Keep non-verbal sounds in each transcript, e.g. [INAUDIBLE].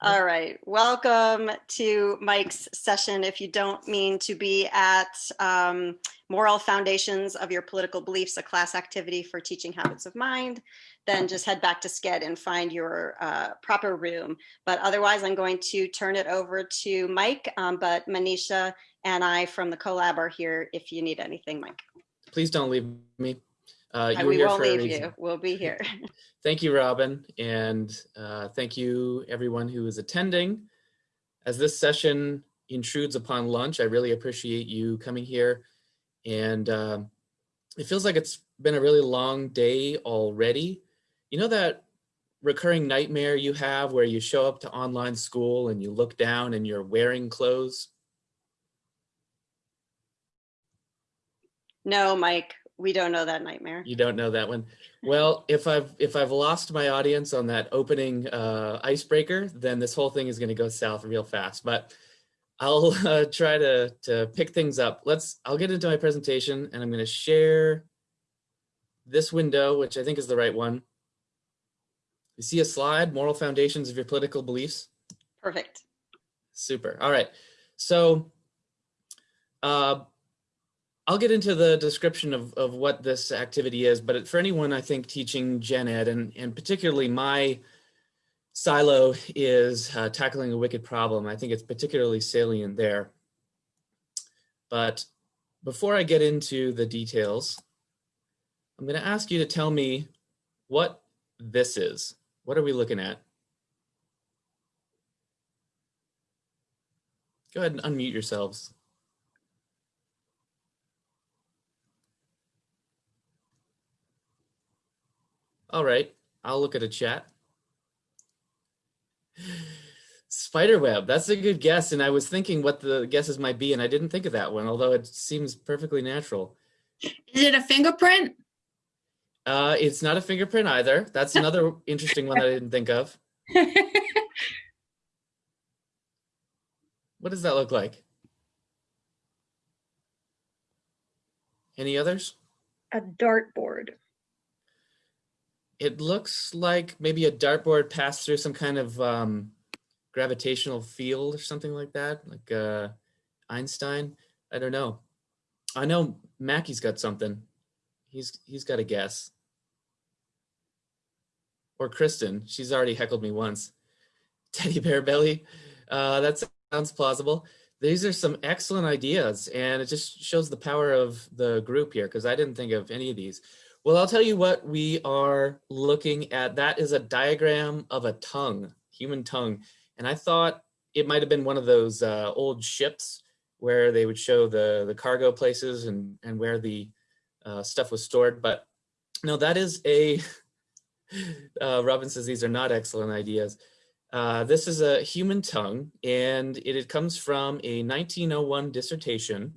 All right, welcome to Mike's session. If you don't mean to be at um, Moral Foundations of Your Political Beliefs, a class activity for teaching habits of mind, then just head back to SCED and find your uh, proper room. But otherwise, I'm going to turn it over to Mike, um, but Manisha and I from the collab are here if you need anything, Mike. Please don't leave me. Uh, Uh, we won't leave you. We'll be here. [LAUGHS] Thank you, Robin, and uh, thank you everyone who is attending. As this session intrudes upon lunch, I really appreciate you coming here. And uh, it feels like it's been a really long day already. You know that recurring nightmare you have where you show up to online school and you look down and you're wearing clothes? No, Mike, we don't know that nightmare. You don't know that one. Well, if I've if I've lost my audience on that opening uh, icebreaker, then this whole thing is going to go south real fast. But I'll [LAUGHS] uh, try to to pick things up. Let's. I'll get into my presentation, and I'm going to share this window, which I think is the right one. You see a slide, moral foundations of your political beliefs. Perfect. Super. All right. So. Uh, I'll get into the description of, of what this activity is, but for anyone, I think teaching gen ed and, and particularly my silo is uh, tackling a wicked problem. I think it's particularly salient there. But before I get into the details, I'm gonna ask you to tell me what this is. What are we looking at? Go ahead and unmute yourselves. All right, I'll look at a chat. Spiderweb, that's a good guess. And I was thinking what the guesses might be, and I didn't think of that one, although it seems perfectly natural. Is it a fingerprint? Uh, it's not a fingerprint either. That's another interesting one that I didn't think of. [LAUGHS] What does that look like? Any others? A dartboard. It looks like maybe a dartboard passed through some kind of um, gravitational field or something like that, like uh, Einstein. I don't know. I know Mackey's got something. He's he's got a guess. Or Kristen, she's already heckled me once. [LAUGHS] Teddy bear belly. Uh, that sounds plausible. These are some excellent ideas, and it just shows the power of the group here because I didn't think of any of these. Well, I'll tell you what we are looking at. That is a diagram of a tongue, human tongue. And I thought it might have been one of those uh, old ships where they would show the, the cargo places and, and where the uh, stuff was stored. But no, that is a, [LAUGHS] uh, Robin says these are not excellent ideas. Uh, this is a human tongue, and it, it comes from a 1901 dissertation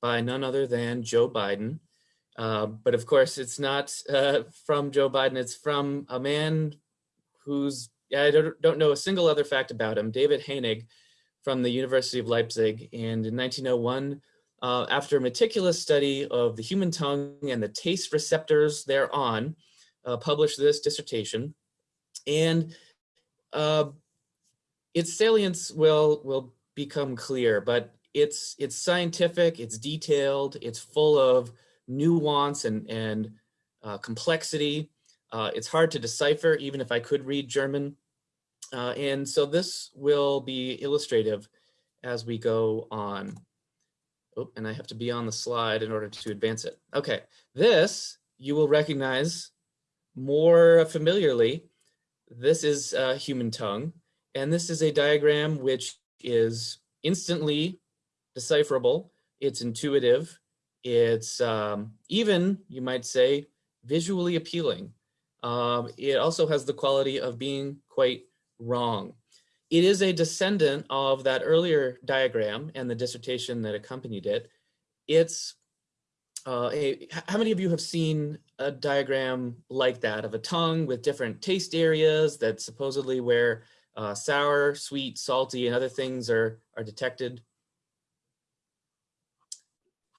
by none other than Joe Biden. Uh, but of course, it's not uh, from Joe Biden. It's from a man who's, I don't, don't know a single other fact about him, David Hoenig from the University of Leipzig. And in 1901, uh, after a meticulous study of the human tongue and the taste receptors thereon, uh, published this dissertation. And uh, its salience will, will become clear, but it's, it's scientific, it's detailed, it's full of nuance and, and uh, complexity. Uh, it's hard to decipher, even if I could read German. Uh, and so this will be illustrative as we go on. Oh, and I have to be on the slide in order to advance it. Okay, this you will recognize more familiarly. This is a human tongue, and this is a diagram which is instantly decipherable. It's intuitive. It's um, even, you might say, visually appealing. Um, it also has the quality of being quite wrong. It is a descendant of that earlier diagram and the dissertation that accompanied it. It's uh, a, how many of you have seen a diagram like that of a tongue with different taste areas that supposedly where uh, sour, sweet, salty, and other things are, are detected?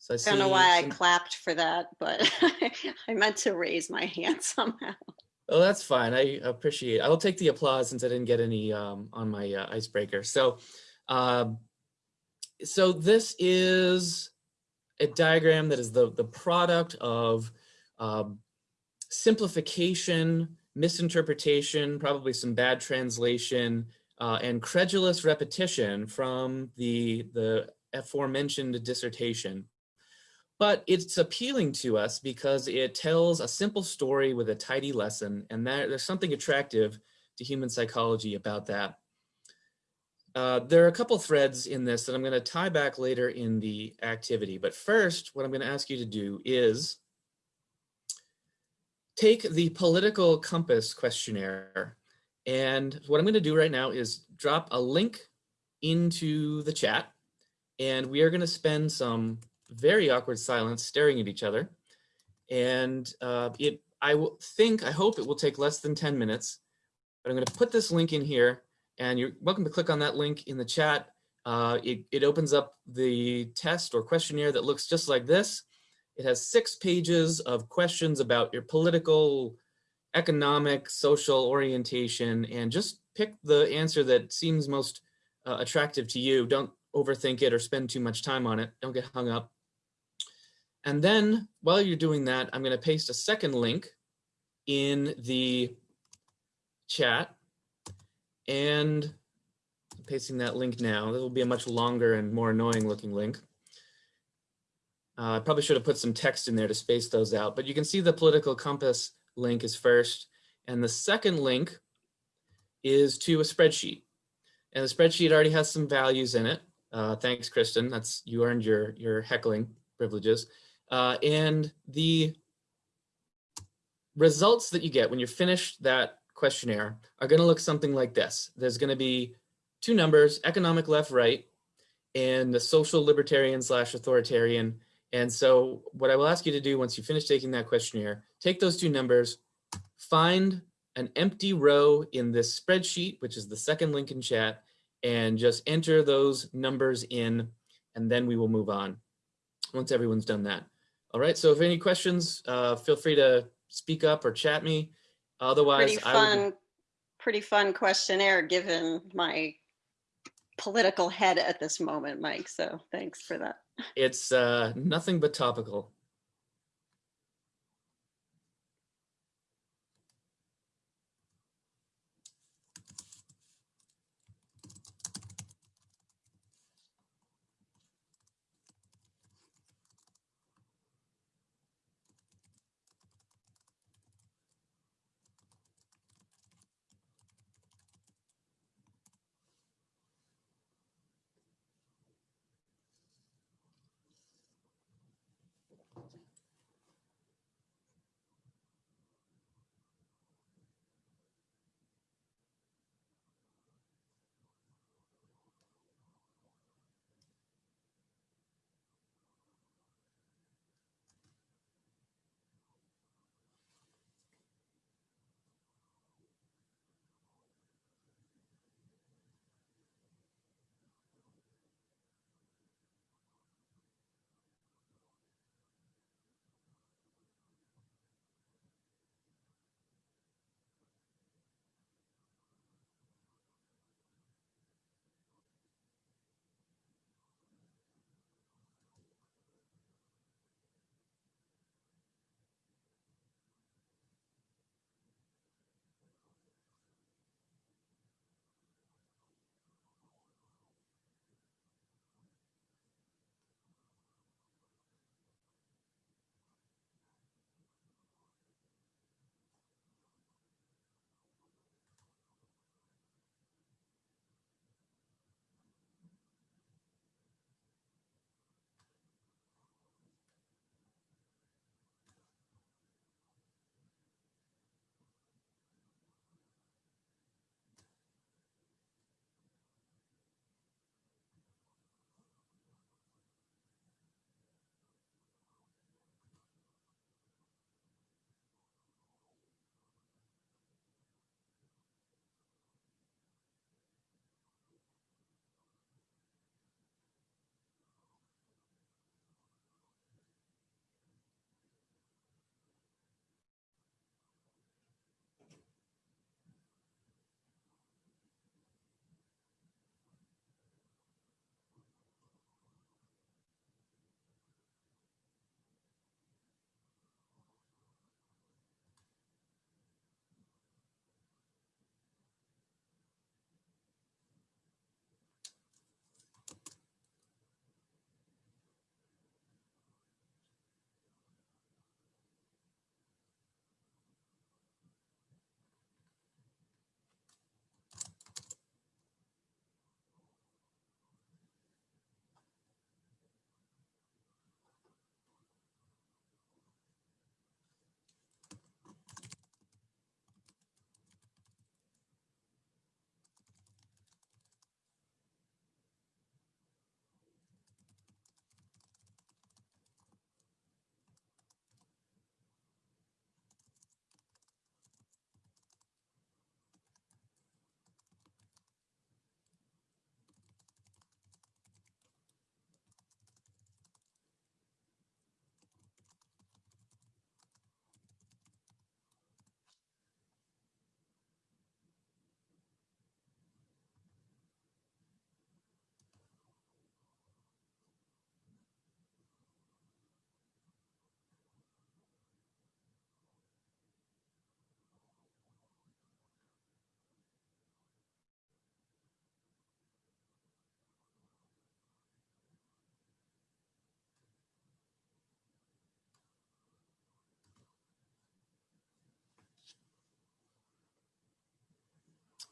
So I, I don't know why I clapped for that, but [LAUGHS] I meant to raise my hand [LAUGHS] somehow. Oh, that's fine. I appreciate. it. I will take the applause since I didn't get any um, on my uh, icebreaker. So, um, so this is a diagram that is the the product of um, simplification, misinterpretation, probably some bad translation, uh, and credulous repetition from the the aforementioned dissertation but it's appealing to us because it tells a simple story with a tidy lesson and that, there's something attractive to human psychology about that. Uh, there are a couple threads in this that I'm going to tie back later in the activity, but first what I'm going to ask you to do is take the political compass questionnaire and what I'm going to do right now is drop a link into the chat and we are going to spend some very awkward silence staring at each other. And uh, it, I will think, I hope it will take less than 10 minutes, but I'm gonna put this link in here and you're welcome to click on that link in the chat. Uh, it, it opens up the test or questionnaire that looks just like this. It has six pages of questions about your political, economic, social orientation, and just pick the answer that seems most uh, attractive to you. Don't overthink it or spend too much time on it. Don't get hung up. And then while you're doing that, I'm going to paste a second link in the chat and I'm pasting that link now. This will be a much longer and more annoying looking link. Uh, I probably should have put some text in there to space those out, but you can see the political compass link is first. And the second link is to a spreadsheet. And the spreadsheet already has some values in it. Uh, thanks, Kristen. That's you earned your your heckling privileges. Uh, and the results that you get when you finish that questionnaire are going to look something like this. There's going to be two numbers, economic left, right, and the social libertarian slash authoritarian. And so what I will ask you to do once you finish taking that questionnaire, take those two numbers, find an empty row in this spreadsheet, which is the second link in chat, and just enter those numbers in, and then we will move on once everyone's done that. All right, so if any questions, uh, feel free to speak up or chat me. Otherwise, Pretty I fun, would, pretty fun questionnaire, given my political head at this moment, Mike. So thanks for that. it's uh, nothing but topical.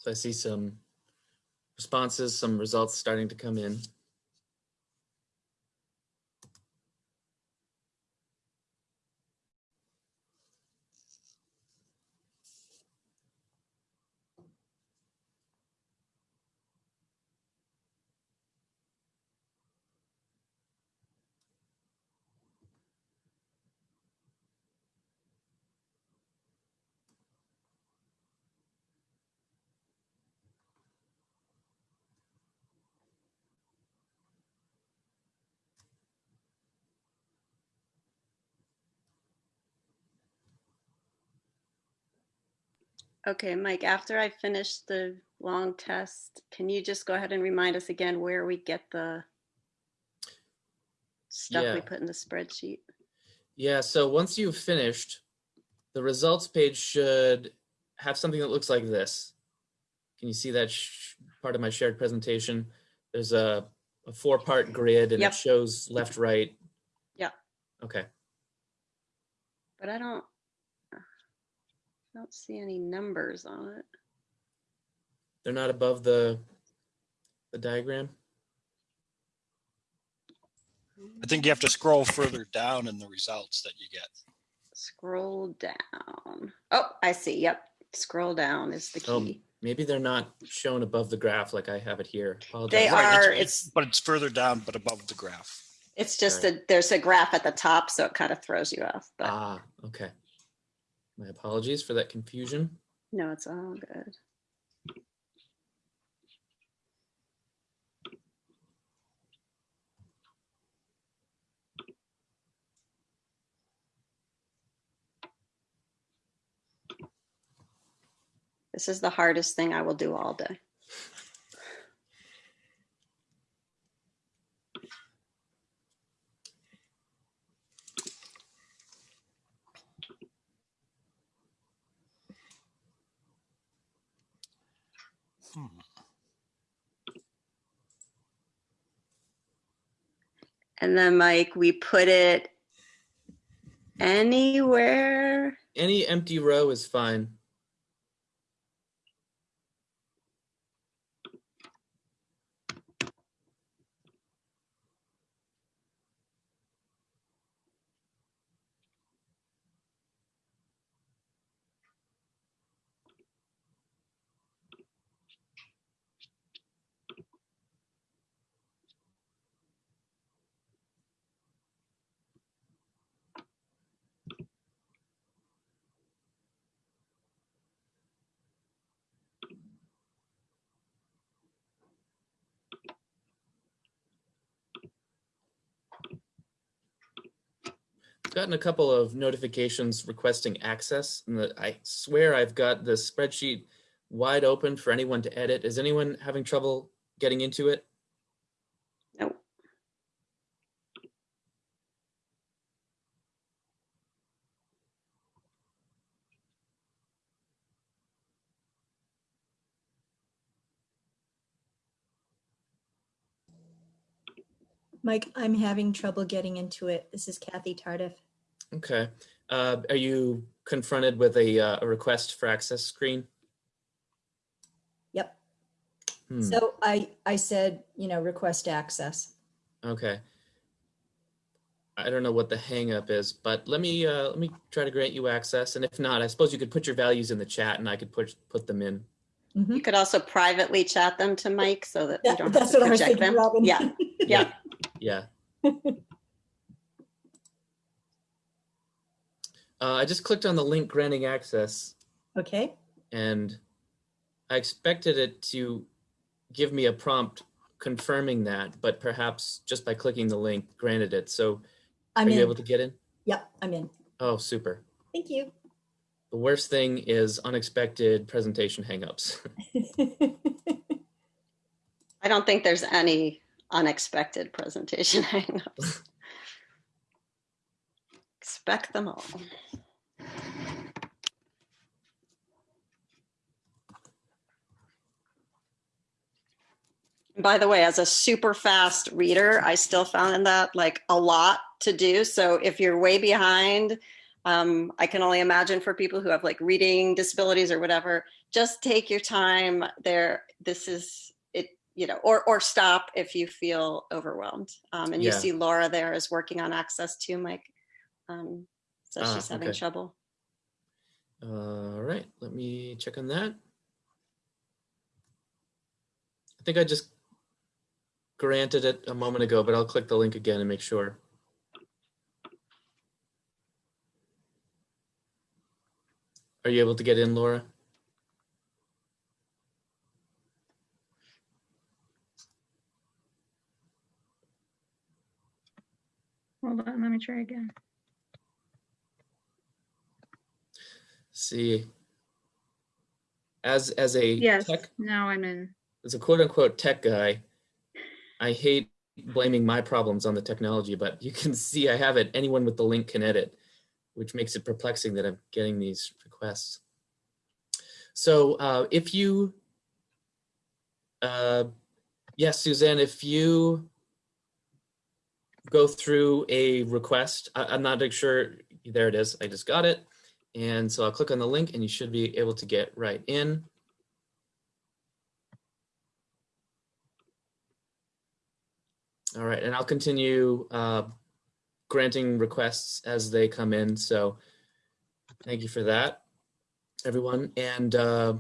So I see some responses, some results starting to come in. Okay, Mike, after I finish the long test, can you just go ahead and remind us again where we get the stuff we put in the spreadsheet? Yeah, so once you've finished, the results page should have something that looks like this. Can you see that part of my shared presentation? There's a, a four-part grid and Yep. it shows left, right. Yeah. Okay, But I don't, don't see any numbers on it. they're not above the, the diagram? I think you have to scroll further down in the results that you get. Scroll down. Oh, I see. Yep. Scroll down is the Oh, key. maybe they're not shown above the graph like I have it here. Apologize. They Right, are, it's- it's, But it's further down, but above the graph. it's just a, there's a graph at the top, so it kind of throws you off, but Ah, okay. My apologies for that confusion. no, it's all good. This is the hardest thing I will do all day. And then Mike, we put it anywhere. Any empty row is fine. Gotten a couple of notifications requesting access and the, I swear I've got the spreadsheet wide open for anyone to edit. Is anyone having trouble getting into it? Mike, I'm having trouble getting into it. This is Kathy Tardif. Okay. Uh, are you confronted with a, uh, a request for access screen? Yep. Hmm, So I, I said, you know, request access. okay. I don't know what the hangup is, but let me uh, let me try to grant you access. And if not, I suppose you could put your values in the chat and I could put put them in. Mhm. You could also privately chat them to Mike so that you don't have to what project them. Robin. Yeah, [LAUGHS] yeah. Yeah. [LAUGHS] Uh, I just clicked on the link granting access Okay, and I expected it to give me a prompt confirming that, but perhaps just by clicking the link granted it. So are I'm you in. able to get in? Yep, I'm in. Oh, super. Thank you. The worst thing is unexpected presentation hangups. [LAUGHS] I don't think there's any unexpected presentation [LAUGHS] hangups. Expect them all. By the way, as a super fast reader, I still found that like a lot to do. So if you're way behind, Um, I can only imagine for people who have like reading disabilities or whatever, just take your time there. This is you know, or, or stop if you feel overwhelmed. Um, and you Yeah. see Laura there is working on access too, Mike. Um, so Ah, she's having okay. trouble. All right, let me check on that. I think I just granted it a moment ago, but I'll click the link again and make sure. Are you able to get in, Laura? Hold on, let me try again. See, as as a Yes, tech now I'm in. as a quote unquote tech guy, I hate blaming my problems on the technology, but you can [LAUGHS] see I have it. Anyone with the link can edit, which makes it perplexing that I'm getting these requests. So uh, if you, uh, yes, Suzanne, if you go through a request, I, I'm not sure, there it is, I just got it. And so I'll click on the link and you should be able to get right in. All right, and I'll continue uh, granting requests as they come in. So thank you for that, everyone. And uh,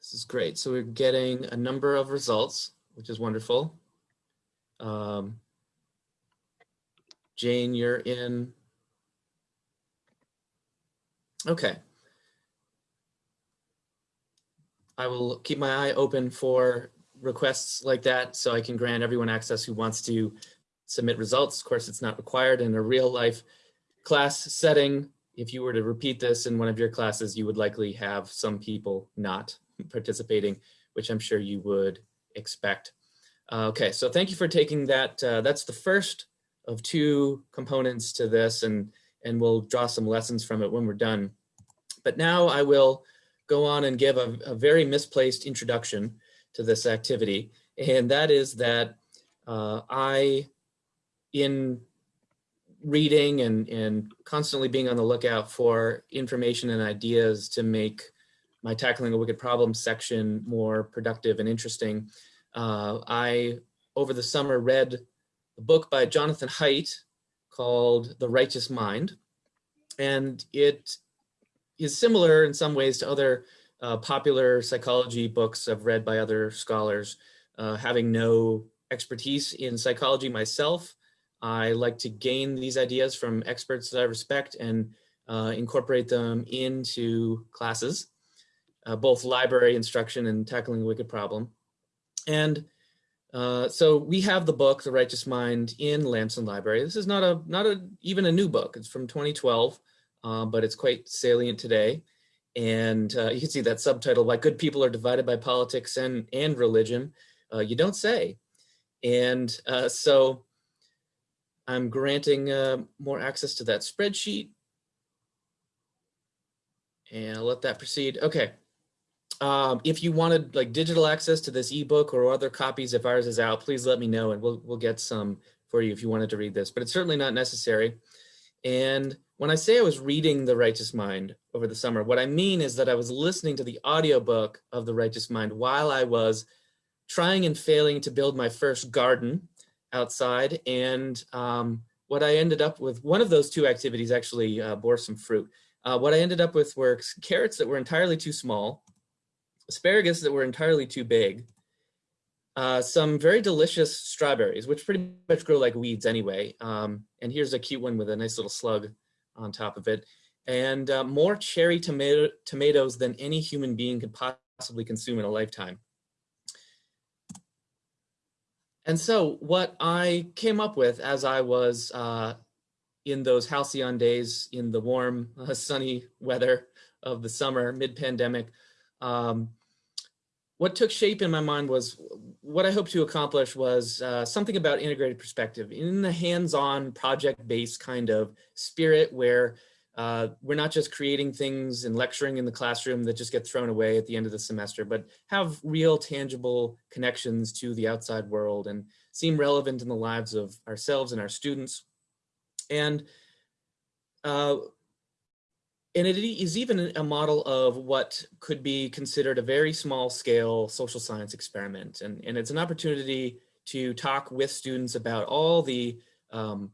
this is great. So we're getting a number of results, which is wonderful. Um, Jane, you're in. Okay. I will keep my eye open for requests like that so I can grant everyone access who wants to submit results. Of course, it's not required in a real life class setting. If you were to repeat this in one of your classes, you would likely have some people not participating, which I'm sure you would expect. Uh, okay, so thank you for taking that. Uh, that's the first of two components to this and, and we'll draw some lessons from it when we're done. But now I will go on and give a, a very misplaced introduction to this activity. And that is that uh, I, in reading and, and constantly being on the lookout for information and ideas to make my Tackling a Wicked Problem section more productive and interesting, uh, I, over the summer, read a book by Jonathan Haidt called The Righteous Mind. And it is similar in some ways to other uh, popular psychology books I've read by other scholars. Uh, having no expertise in psychology myself, I like to gain these ideas from experts that I respect and uh, incorporate them into classes, uh, both library instruction and tackling a wicked problem. And uh, so we have the book, The Righteous Mind, in Lamson Library. This is not a not a even a new book. It's from 2012, uh, but it's quite salient today. And uh, you can see that subtitle, Why Good People Are Divided by Politics and, and Religion. Uh, you don't say. And uh, so I'm granting uh, more access to that spreadsheet. And I'll let that proceed. Okay. Um, if you wanted like digital access to this ebook or other copies if ours is out, please let me know and we'll, we'll get some for you if you wanted to read this, but it's certainly not necessary. And when I say I was reading The Righteous Mind over the summer, what I mean is that I was listening to the audiobook of The Righteous Mind while I was trying and failing to build my first garden outside. And um, what I ended up with, one of those two activities actually uh, bore some fruit. Uh, what I ended up with were carrots that were entirely too small, asparagus that were entirely too big, uh, some very delicious strawberries, which pretty much grow like weeds anyway. Um, and here's a cute one with a nice little slug on top of it. And uh, more cherry tomato tomatoes than any human being could possibly consume in a lifetime. And so what I came up with as I was uh, in those halcyon days in the warm, uh, sunny weather of the summer, mid-pandemic, um, what took shape in my mind was what I hoped to accomplish was uh, something about integrated perspective in the hands-on project-based kind of spirit where uh, we're not just creating things and lecturing in the classroom that just get thrown away at the end of the semester, but have real tangible connections to the outside world and seem relevant in the lives of ourselves and our students. And uh, and it is even a model of what could be considered a very small scale social science experiment. And, and it's an opportunity to talk with students about all the um,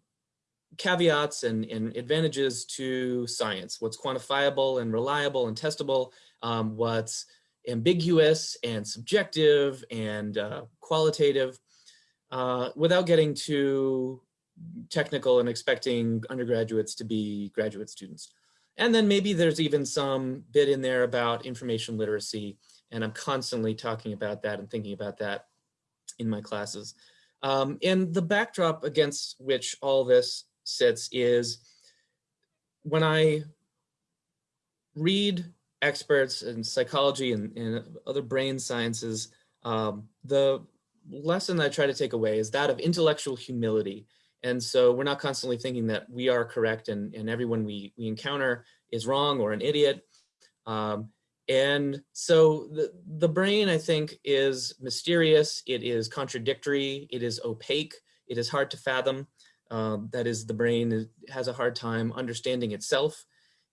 caveats and, and, advantages to science, what's quantifiable and reliable and testable, um, what's ambiguous and subjective and uh, qualitative, uh, without getting too technical and expecting undergraduates to be graduate students. And then maybe there's even some bit in there about information literacy. And I'm constantly talking about that and thinking about that in my classes. Um, and the backdrop against which all this sits is when I read experts in psychology and, and other brain sciences, um, the lesson I try to take away is that of intellectual humility and so we're not constantly thinking that we are correct and, and everyone we, we encounter is wrong or an idiot. Um, and so the, the brain, I think, is mysterious. It is contradictory. It is opaque. It is hard to fathom. Um, that is, the brain has a hard time understanding itself.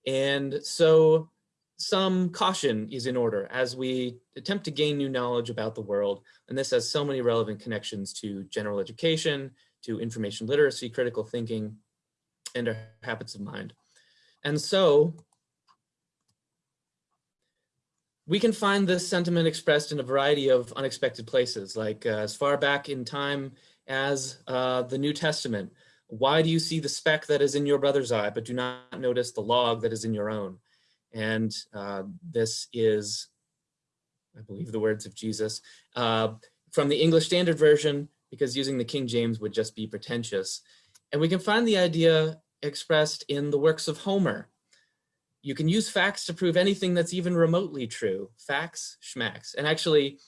And so some caution is in order as we attempt to gain new knowledge about the world. And this has so many relevant connections to general education, to information literacy, critical thinking, and our habits of mind. And so we can find this sentiment expressed in a variety of unexpected places, like uh, as far back in time as uh, the New Testament. Why do you see the speck that is in your brother's eye, but do not notice the log that is in your own? And uh, this is, I believe the words of Jesus, uh, from the English Standard Version, because using the King James would just be pretentious. And we can find the idea expressed in the works of Homer. You can use facts to prove anything that's even remotely true. Facts, schmacks. And actually,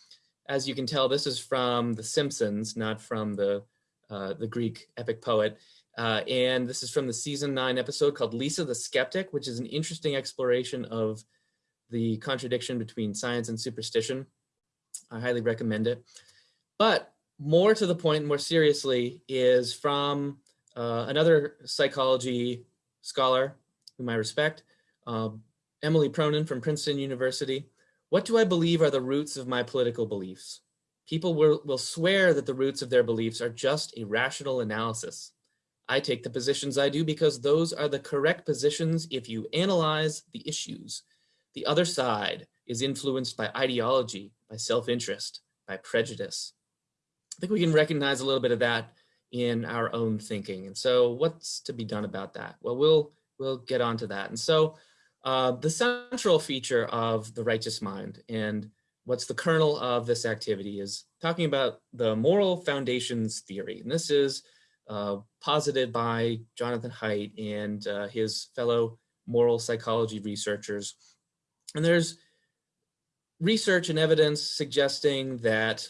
as you can tell, this is from The Simpsons, not from the, uh, the Greek epic poet. Uh, and this is from the season nine episode called Lisa the Skeptic, which is an interesting exploration of the contradiction between science and superstition. I highly recommend it. But more to the point, more seriously, is from uh, another psychology scholar whom I respect, uh, Emily Pronin from Princeton University. What do I believe are the roots of my political beliefs? People will, will swear that the roots of their beliefs are just a rational analysis. I take the positions I do because those are the correct positions if you analyze the issues. The other side is influenced by ideology, by self-interest, by prejudice. I think we can recognize a little bit of that in our own thinking. And so what's to be done about that? Well, we'll, we'll get onto that. And so uh, the central feature of the righteous mind and what's the kernel of this activity is talking about the moral foundations theory. And this is uh, posited by Jonathan Haidt and uh, his fellow moral psychology researchers. And there's research and evidence suggesting that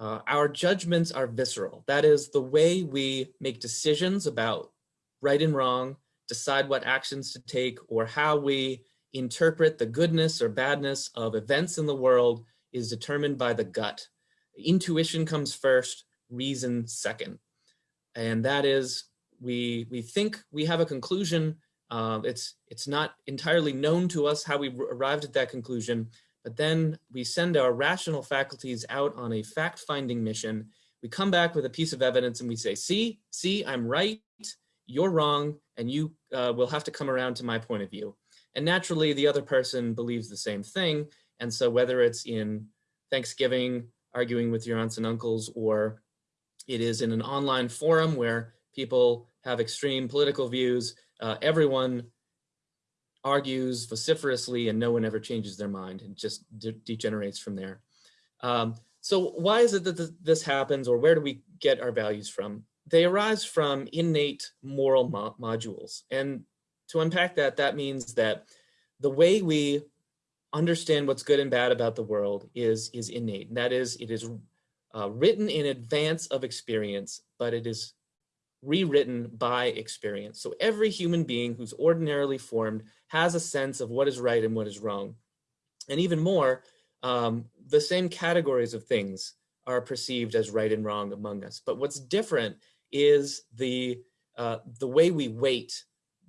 uh, our judgments are visceral. That is the way we make decisions about right and wrong, decide what actions to take, or how we interpret the goodness or badness of events in the world is determined by the gut. Intuition comes first, reason second. And that is, we, we think we have a conclusion. Uh, it's, it's not entirely known to us how we arrived at that conclusion, but then we send our rational faculties out on a fact-finding mission. We come back with a piece of evidence and we say, see, see, I'm right, you're wrong, and you uh, will have to come around to my point of view. And naturally, the other person believes the same thing. And so whether it's in Thanksgiving, arguing with your aunts and uncles, or it is in an online forum where people have extreme political views, uh, everyone argues vociferously and no one ever changes their mind and just de degenerates from there. Um, so why is it that th this happens or where do we get our values from? They arise from innate moral mo modules. And to unpack that, that means that the way we understand what's good and bad about the world is, is innate. And that is, it is uh, written in advance of experience, but it is rewritten by experience. So every human being who's ordinarily formed has a sense of what is right and what is wrong. And even more, um, the same categories of things are perceived as right and wrong among us. But what's different is the, uh, the way we weight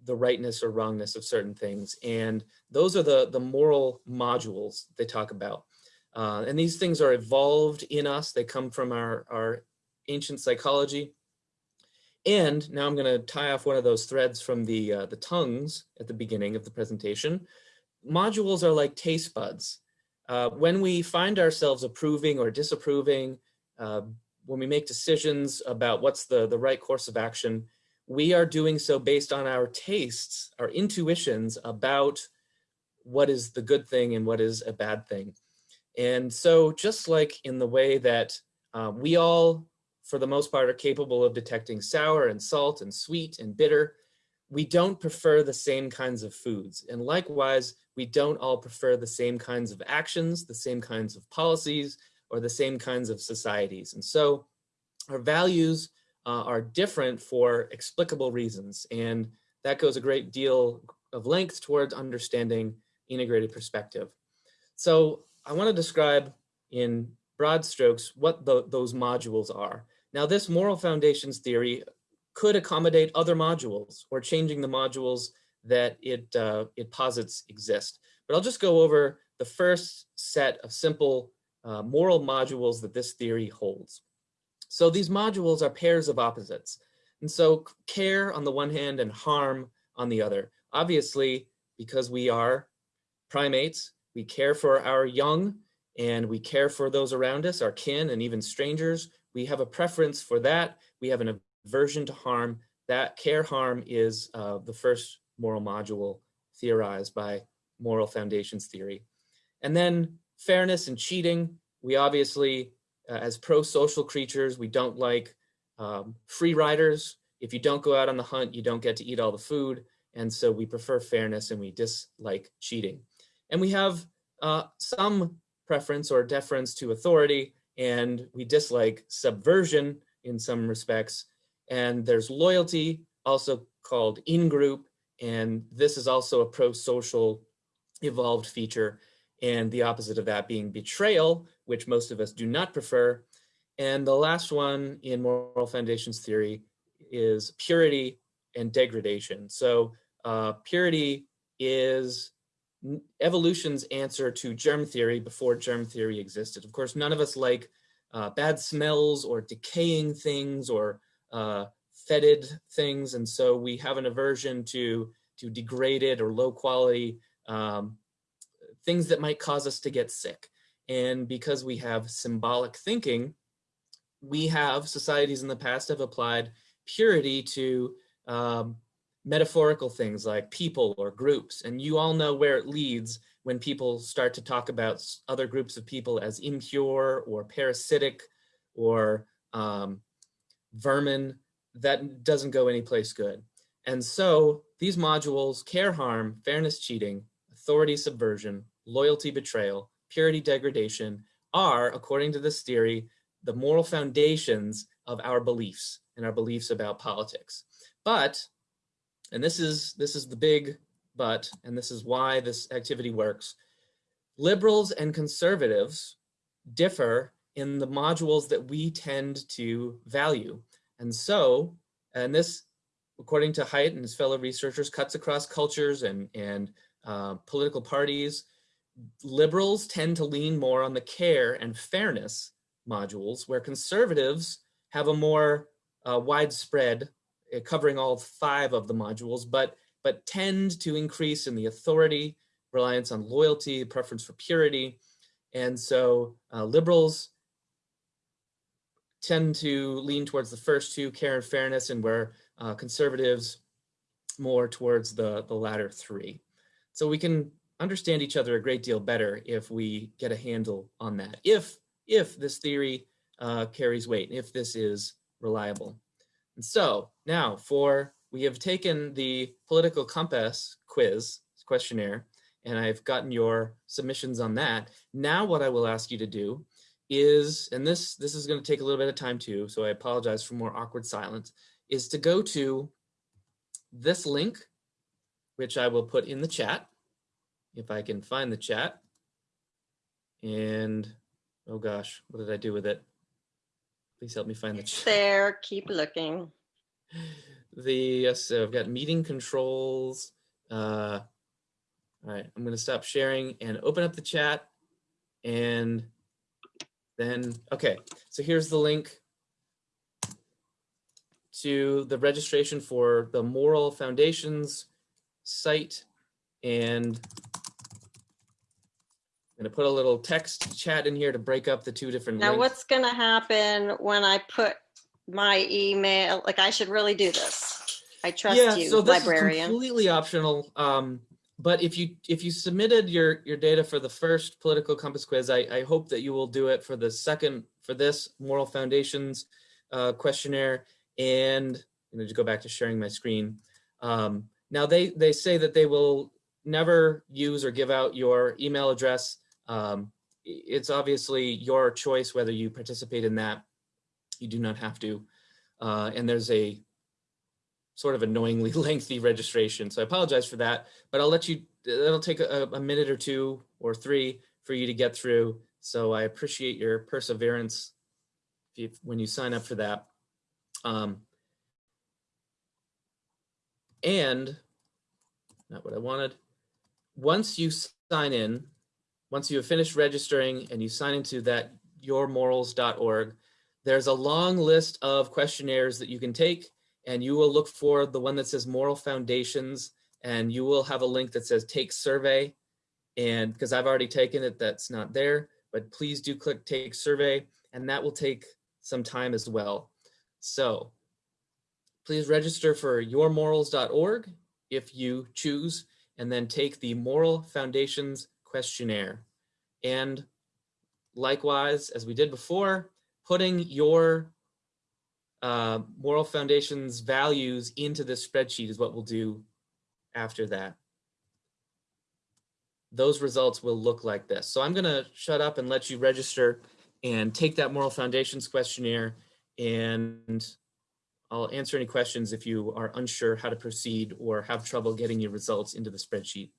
the rightness or wrongness of certain things. And those are the, the moral modules they talk about. Uh, and these things are evolved in us. They come from our, our ancient psychology. And now I'm going to tie off one of those threads from the, uh, the tongues at the beginning of the presentation. Modules are like taste buds. Uh, when we find ourselves approving or disapproving, uh, when we make decisions about what's the, the right course of action, we are doing so based on our tastes, our intuitions about what is the good thing and what is a bad thing. And so just like in the way that uh, we all, for the most part, are capable of detecting sour and salt and sweet and bitter, we don't prefer the same kinds of foods. And likewise, we don't all prefer the same kinds of actions, the same kinds of policies, or the same kinds of societies. And so our values uh, are different for explicable reasons. And that goes a great deal of length towards understanding integrated perspective. So I want to describe in broad strokes what the, those modules are. Now this moral foundations theory could accommodate other modules or changing the modules that it, uh, it posits exist. But I'll just go over the first set of simple uh, moral modules that this theory holds. So these modules are pairs of opposites. And so care on the one hand and harm on the other. Obviously, because we are primates, we care for our young and we care for those around us, our kin and even strangers. We have a preference for that. We have an aversion to harm. That care harm is uh, the first moral module theorized by moral foundations theory. And then fairness and cheating. We obviously, uh, as pro-social creatures, we don't like um, free riders. If you don't go out on the hunt, you don't get to eat all the food. And so we prefer fairness and we dislike cheating. And we have uh, some preference or deference to authority and we dislike subversion in some respects. And there's loyalty, also called in-group, and this is also a pro-social evolved feature and the opposite of that being betrayal, which most of us do not prefer. And the last one in moral foundations theory is purity and degradation. So uh, purity is evolution's answer to germ theory before germ theory existed. Of course, none of us like uh, bad smells or decaying things or uh, fetid things. And so we have an aversion to, to degraded or low quality um, things that might cause us to get sick. And because we have symbolic thinking, we have societies in the past have applied purity to um, metaphorical things like people or groups. And you all know where it leads when people start to talk about other groups of people as impure or parasitic or um, vermin, that doesn't go anyplace good. And so these modules, care harm, fairness cheating, authority subversion, loyalty betrayal, purity degradation are, according to this theory, the moral foundations of our beliefs and our beliefs about politics. But, and this is, this is the big but, and this is why this activity works, liberals and conservatives differ in the modules that we tend to value. And so, and this, according to Haidt and his fellow researchers, cuts across cultures and, and uh, political parties, liberals tend to lean more on the care and fairness modules, where conservatives have a more uh, widespread, covering all five of the modules, but, but tend to increase in the authority, reliance on loyalty, preference for purity. And so uh, liberals tend to lean towards the first two, care and fairness, and where uh, conservatives more towards the, the latter three. So we can understand each other a great deal better if we get a handle on that, if, if this theory uh, carries weight, if this is reliable. And so now for, we have taken the political compass quiz questionnaire, and I've gotten your submissions on that. Now what I will ask you to do is, and this, this is gonna take a little bit of time too, so I apologize for more awkward silence, is to go to this link, which I will put in the chat if I can find the chat. And, oh gosh, what did I do with it? Please help me find the It's chat. there, keep looking. [LAUGHS] the, uh, so I've got meeting controls. Uh, all right, I'm gonna stop sharing and open up the chat. And then, okay, so here's the link to the registration for the Moral Foundations site. And I'm gonna put a little text chat in here to break up the two different Now, links. what's going to happen when I put my email? Like, I should really do this. I trust yeah, you, so this is completely optional. Um, but if you if you submitted your your data for the first political compass quiz, I, I hope that you will do it for the second for this moral foundations uh, questionnaire. And I'm going to go back to sharing my screen. Um, now they they say that they will never use or give out your email address. Um, it's obviously your choice whether you participate in that. You do not have to. Uh, and there's a sort of annoyingly [LAUGHS] lengthy registration. So I apologize for that, but I'll let you, it'll take a, a minute or two or three for you to get through. So I appreciate your perseverance you, when you sign up for that. Um, and not what I wanted. Once you sign in, once you have finished registering and you sign into that yourmorals.org, there's a long list of questionnaires that you can take and you will look for the one that says moral foundations and you will have a link that says take survey. And because I've already taken it that's not there but please do click take survey and that will take some time as well. So please register for yourmorals.org if you choose and then take the moral foundations questionnaire and likewise as we did before putting your uh, moral foundations values into this spreadsheet is what we'll do after that. Those results will look like this. So I'm gonna shut up and let you register and take that moral foundations questionnaire and I'll answer any questions if you are unsure how to proceed or have trouble getting your results into the spreadsheet.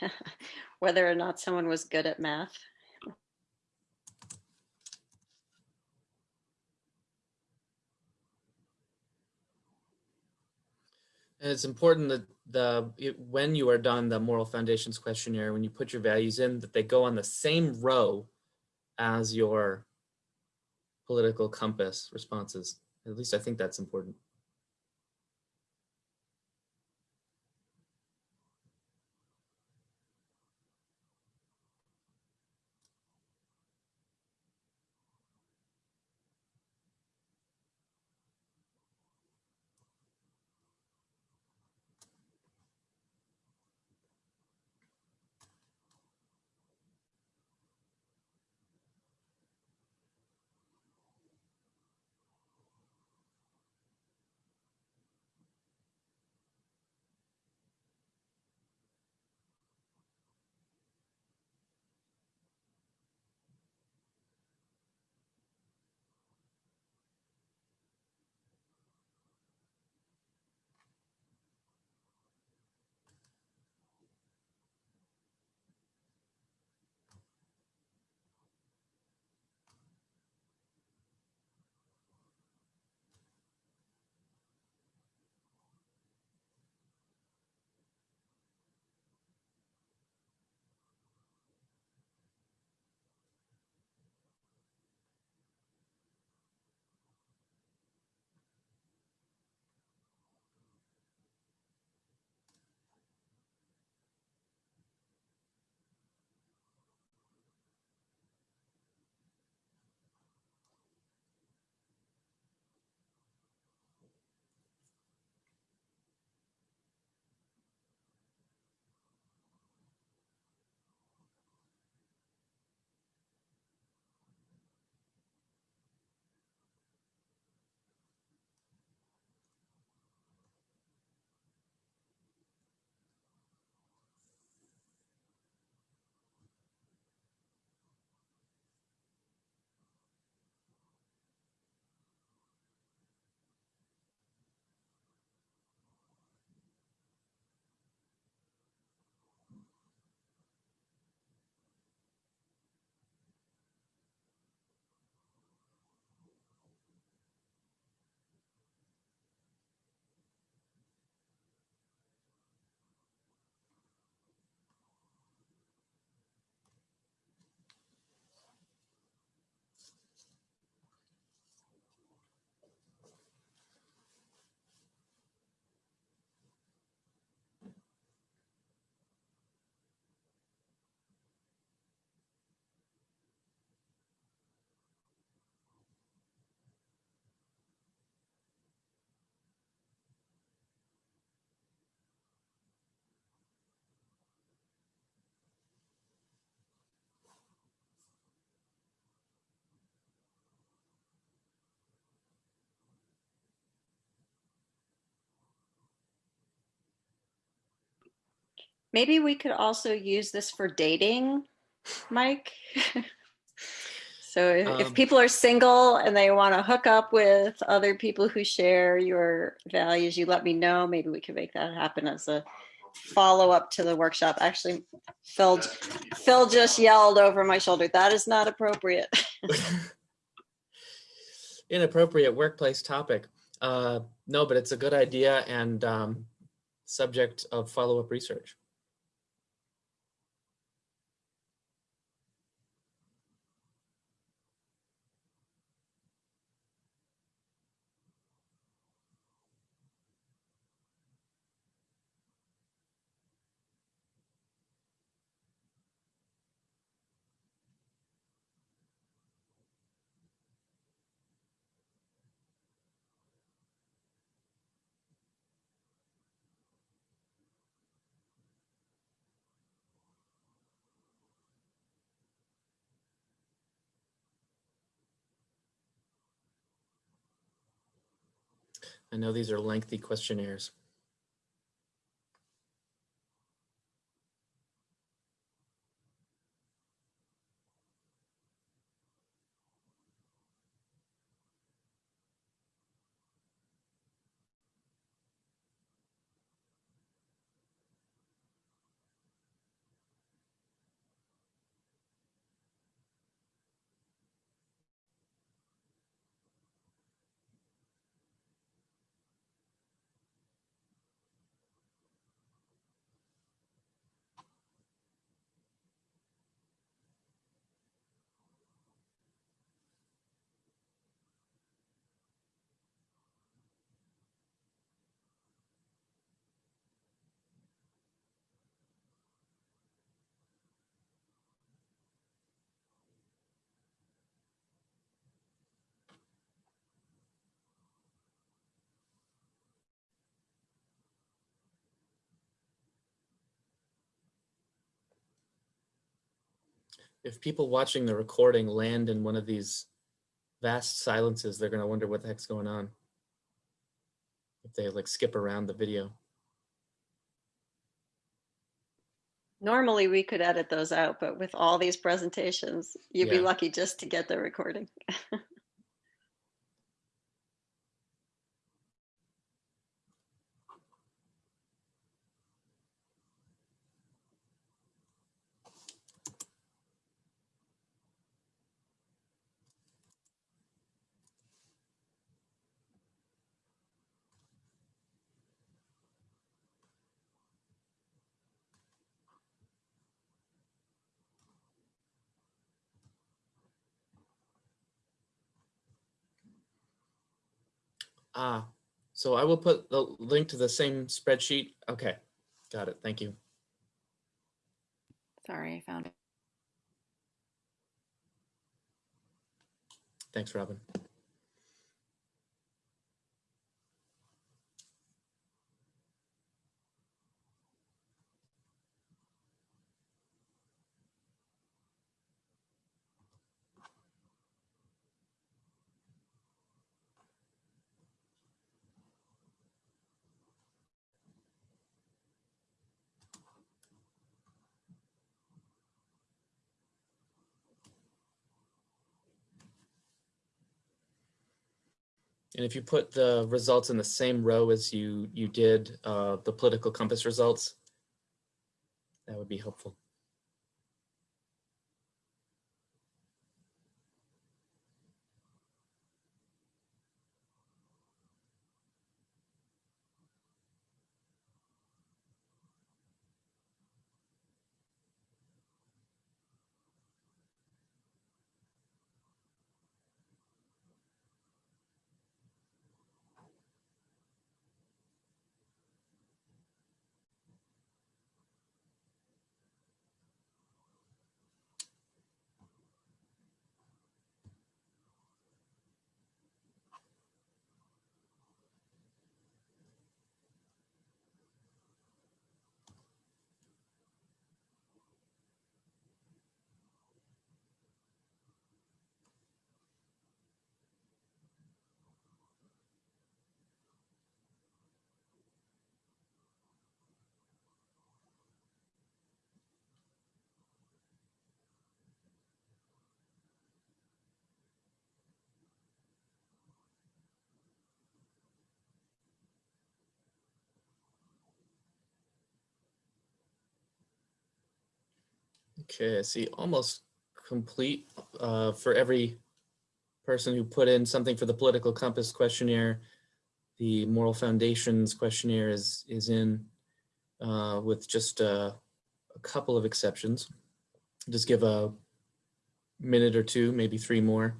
[LAUGHS] Whether or not someone was good at math. And it's important that the it, when you are done the moral foundations questionnaire, when you put your values in, that they go on the same row as your political compass responses. At least I think that's important. Maybe we could also use this for dating, Mike. [LAUGHS] so if, if Um, people are single and they want to hook up with other people who share your values, you let me know. Maybe we can make that happen as a follow up to the workshop. Actually, Phil, Phil just yelled over my shoulder. That is not appropriate. [LAUGHS] Inappropriate workplace topic. Uh, no, but it's a good idea and um, subject of follow-up research. I know these are lengthy questionnaires. If people watching the recording land in one of these vast silences, they're going to wonder what the heck's going on. If they like skip around the video. Normally, we could edit those out, but with all these presentations, you'd be lucky just to get the recording. [LAUGHS] Ah, so I will put the link to the same spreadsheet. Okay, got it. Thank you. Sorry, I found it. Thanks, Robin. And if you put the results in the same row as you you did uh, the political compass results, that would be helpful. Okay, I see almost complete uh, for every person who put in something for the political compass questionnaire. The moral foundations questionnaire is is in uh, with just uh, a couple of exceptions. Just give a minute or two, maybe three more.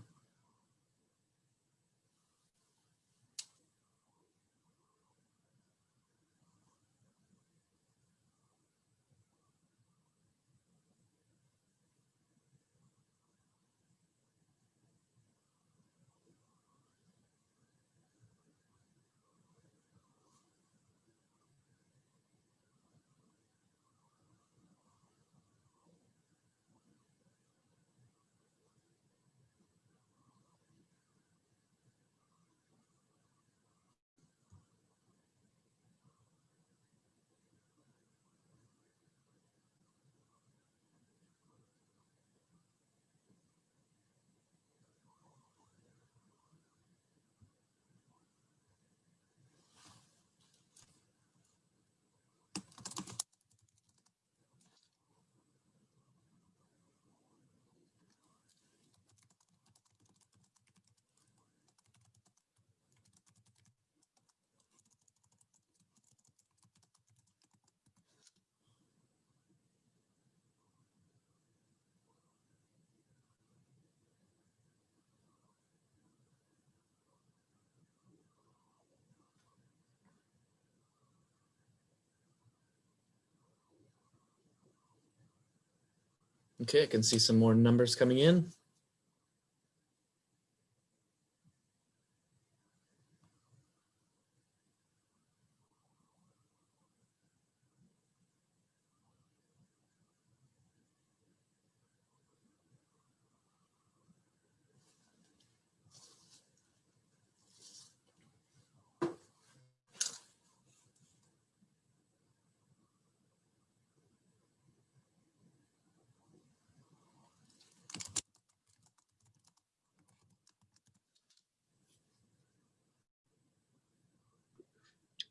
Okay, I can see some more numbers coming in.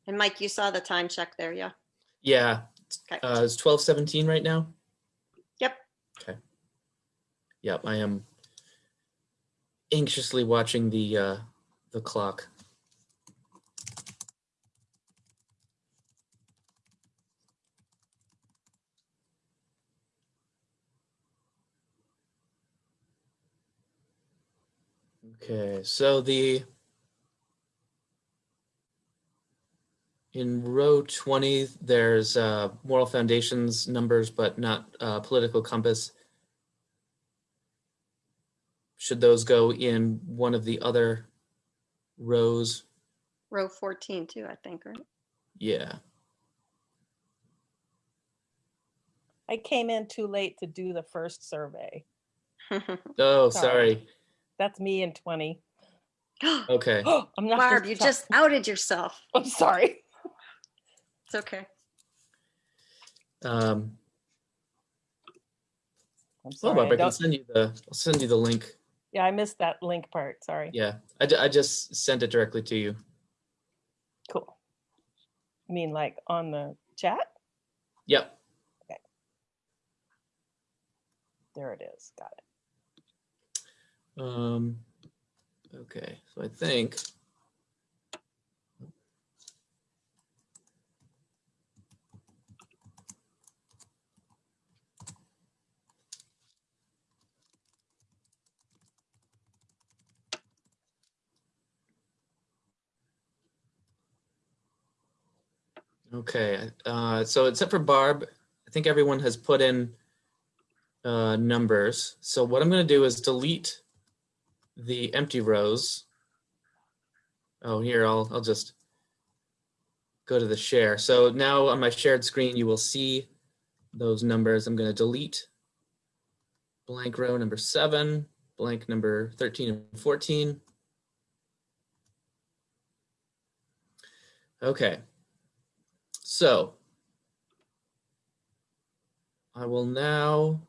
And Mike, you saw the time check there, yeah? Yeah, Okay. uh, it's twelve seventeen right now. Yep. Okay. Yep, I am anxiously watching the uh, the clock. Okay, so the in row 20, there's uh, moral foundations numbers, but not uh, political compass. Should those go in one of the other rows? Row 14 too, I think, right? Yeah. I came in too late to do the first survey. [LAUGHS] Oh, Sorry. sorry. That's me in 20. [GASPS] Okay. [GASPS] I'm not. Barb, you just outed yourself. [LAUGHS] I'm sorry. It's okay. Um, I'm oh, sorry. Bob, I, I can send you the. I'll send you the link. yeah, I missed that link part. Sorry. Yeah, I, I just sent it directly to you. Cool. You mean like on the chat? Yep. Okay. There it is. Got it. Um, okay, so I think. Okay, uh, so except for Barb, I think everyone has put in uh, numbers. So what I'm going to do is delete the empty rows. Oh, here, I'll, I'll just go to the share. So now on my shared screen, you will see those numbers. I'm going to delete blank row number seven, blank number 13 and 14. Okay. So I will now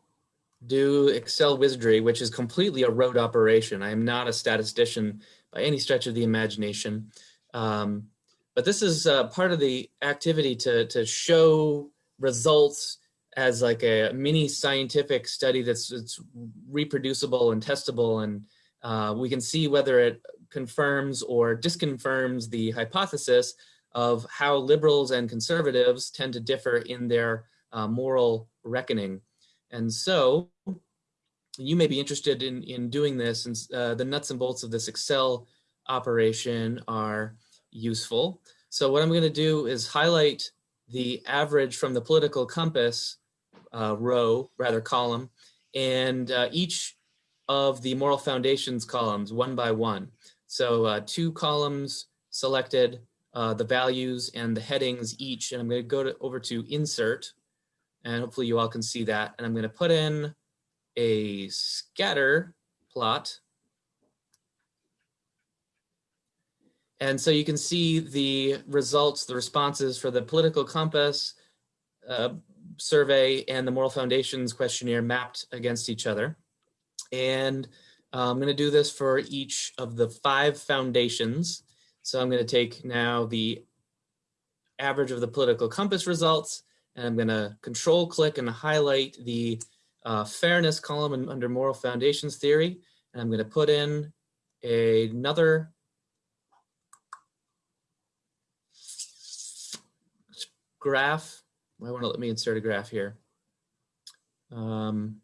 do Excel Wizardry, which is completely a rote operation. I am not a statistician by any stretch of the imagination. Um, but this is uh, part of the activity to, to show results as like a mini scientific study that's it's reproducible and testable and uh, we can see whether it confirms or disconfirms the hypothesis of how liberals and conservatives tend to differ in their uh, moral reckoning. And so you may be interested in, in doing this and uh, the nuts and bolts of this Excel operation are useful. So what I'm gonna do is highlight the average from the political compass uh, row, rather column, and uh, each of the moral foundations columns one by one. So uh, two columns selected, uh, the values and the headings each, and I'm gonna go to, over to insert, and hopefully you all can see that. And I'm gonna put in a scatter plot. And so you can see the results, the responses for the political compass uh, survey and the moral foundations questionnaire mapped against each other. And uh, I'm going to do this for each of the five foundations. So I'm going to take now the average of the political compass results, and I'm going to control click and highlight the uh, fairness column under moral foundations theory. And I'm going to put in a, another graph. I want to let me insert a graph here. Um,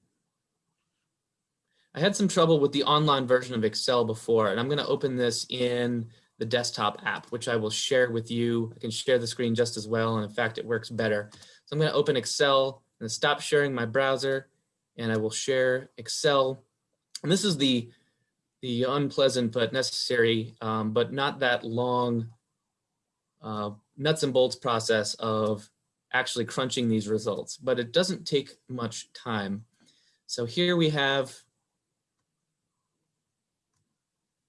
I had some trouble with the online version of Excel before, and I'm going to open this in the desktop app, which I will share with you. I can share the screen just as well, and in fact, it works better. So I'm going to open Excel and stop sharing my browser, and I will share Excel. And this is the the unpleasant but necessary, um, but not that long uh, nuts and bolts process of actually crunching these results, but it doesn't take much time. So here we have,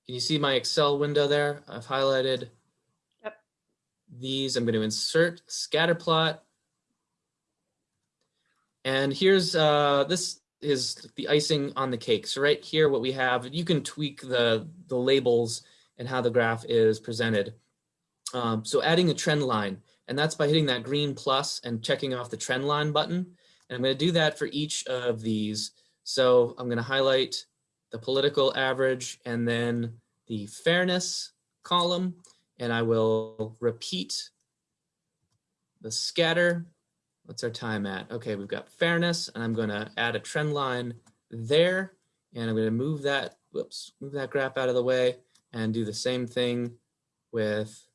can you see my Excel window there? I've highlighted Yep. these. I'm going to insert scatter plot. And here's, uh, this is the icing on the cake. So right here, what we have, you can tweak the, the labels and how the graph is presented. Um, so adding a trend line, and that's by hitting that green plus and checking off the trend line button. And I'm going to do that for each of these. So I'm going to highlight the political average and then the fairness column, and I will repeat the scatter. What's our time at? Okay, we've got fairness, and I'm going to add a trend line there, and I'm to move that, whoops, move that graph out of the way and do the same thing with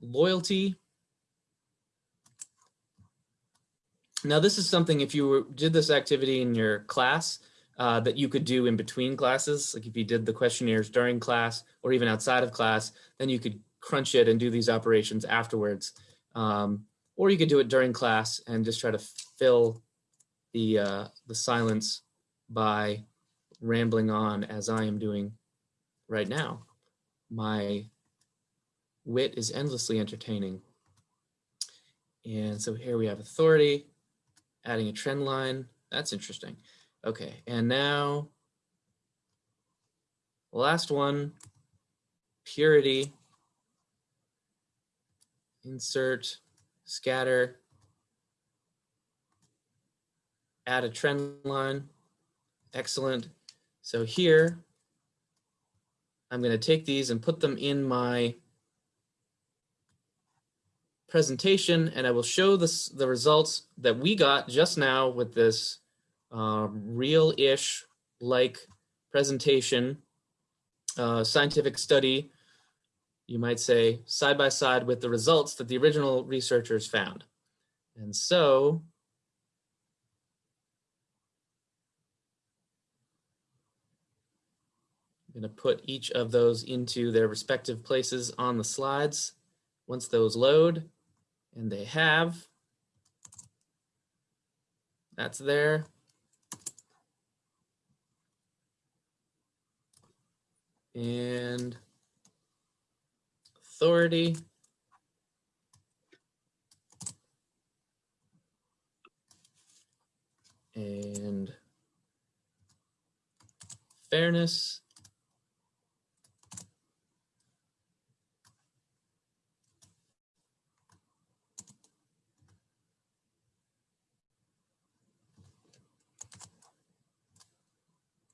loyalty. Now, this is something if you did this activity in your class uh, that you could do in between classes, like if you did the questionnaires during class or even outside of class, then you could crunch it and do these operations afterwards. Um, or you could do it during class and just try to fill the, uh, the silence by rambling on as I am doing right now. My wit is endlessly entertaining. And so here we have authority, adding a trend line. That's interesting. Okay, and now last one, purity, insert, scatter, add a trend line. Excellent. So here, I'm going to take these and put them in my presentation and I will show this, the results that we got just now with this uh, real-ish like presentation, uh, scientific study, you might say, side by side with the results that the original researchers found. And so I'm going to put each of those into their respective places on the slides. Once those load, and they have, that's there. and authority. And fairness.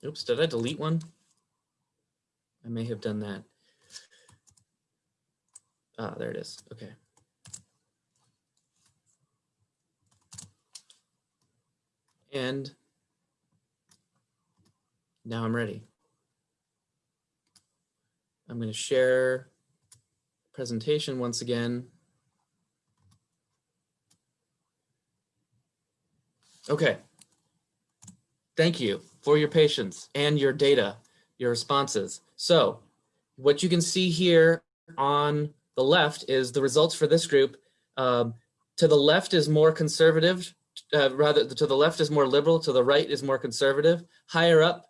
Oops, did I delete one? I may have done that. Ah, there it is. Okay. And now I'm ready. I'm going to share presentation once again. Okay. Thank you for your patience and your data, your responses. So what you can see here on the left is the results for this group. Um, to the left is more conservative, uh, rather to the left is more liberal, to the right is more conservative. Higher up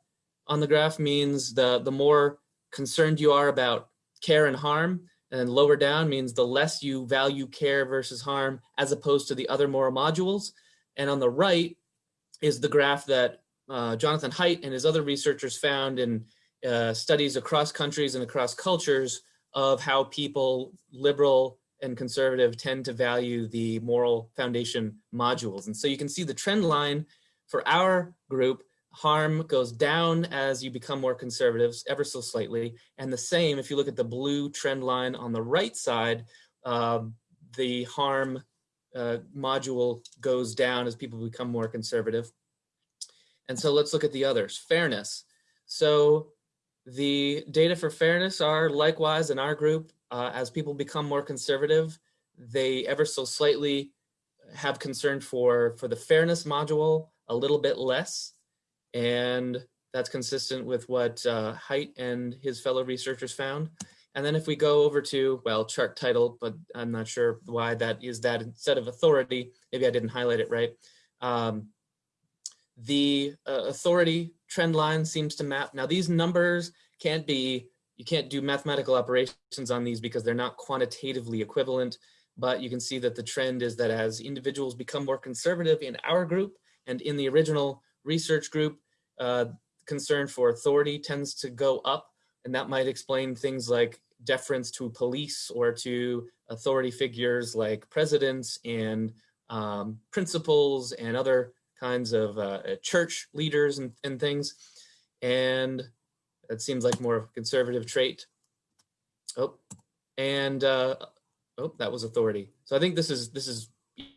on the graph means the, the more concerned you are about care and harm, and lower down means the less you value care versus harm as opposed to the other moral modules. And on the right is the graph that uh, Jonathan Haidt and his other researchers found in uh, studies across countries and across cultures of how people, liberal and conservative, tend to value the moral foundation modules. And so you can see the trend line for our group, harm goes down as you become more conservatives, ever so slightly. And the same, if you look at the blue trend line on the right side, um, the harm uh, module goes down as people become more conservative. And so let's look at the others. Fairness. So the data for fairness are likewise in our group, uh, as people become more conservative, they ever so slightly have concern for, for the fairness module a little bit less. And that's consistent with what uh, and his fellow researchers found. And then if we go over to, well, chart title, but I'm not sure why that is that instead of authority, maybe I didn't highlight it right. Um, the uh, authority trend line seems to map. Now these numbers can't be, you can't do mathematical operations on these because they're not quantitatively equivalent, but you can see that the trend is that as individuals become more conservative in our group and in the original research group, uh, concern for authority tends to go up and that might explain things like deference to police or to authority figures like presidents and um, principals and other kinds of uh, church leaders and, and things. And it seems like more of a conservative trait. Oh, and uh, oh, that was authority. So I think this is this is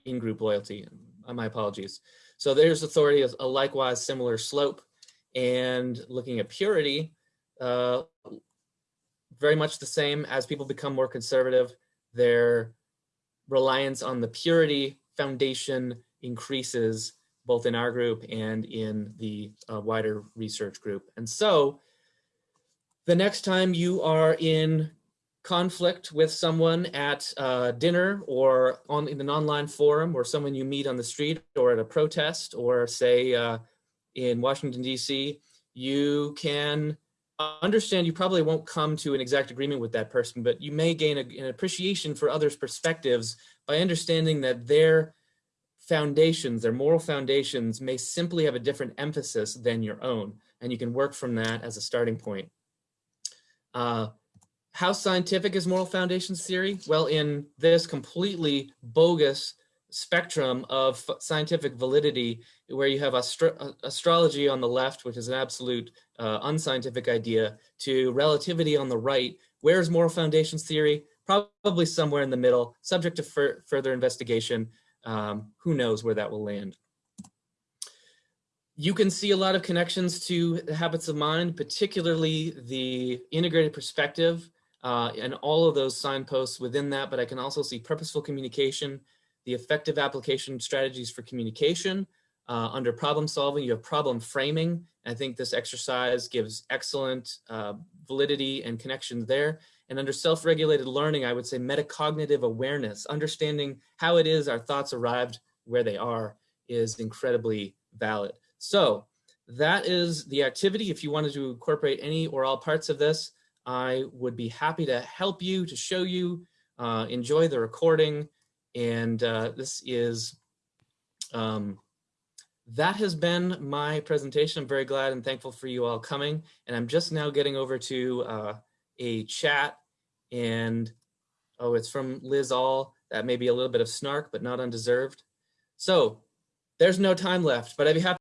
in-group loyalty. Uh, my apologies. So there's authority, as a likewise similar slope. And looking at purity, uh, very much the same as people become more conservative, their reliance on the purity foundation increases both in our group and in the uh, wider research group. And so the next time you are in conflict with someone at uh, dinner or on in an online forum or someone you meet on the street or at a protest or say uh, in Washington, DC, you can understand you probably won't come to an exact agreement with that person, but you may gain a, an appreciation for others' perspectives by understanding that their foundations, their moral foundations may simply have a different emphasis than your own. And you can work from that as a starting point. Uh, how scientific is moral foundations theory? Well, in this completely bogus spectrum of scientific validity, where you have astro astrology on the left, which is an absolute uh, unscientific idea, to relativity on the right, where's moral foundations theory? Probably somewhere in the middle, subject to fur further investigation. Um, who knows where that will land. You can see a lot of connections to the habits of mind, particularly the integrated perspective uh, and all of those signposts within that, but I can also see purposeful communication, the effective application strategies for communication. Uh, under problem solving, you have problem framing. I think this exercise gives excellent uh, validity and connections there. And under self-regulated learning, I would say metacognitive awareness, understanding how it is our thoughts arrived where they are is incredibly valid. So that is the activity. If you wanted to incorporate any or all parts of this, I would be happy to help you, to show you, uh, enjoy the recording. And uh, this is, um, that has been my presentation. I'm very glad and thankful for you all coming. And I'm just now getting over to uh, a chat and oh, it's from Liz All. That may be a little bit of snark, but not undeserved. So there's no time left, but I'd be happy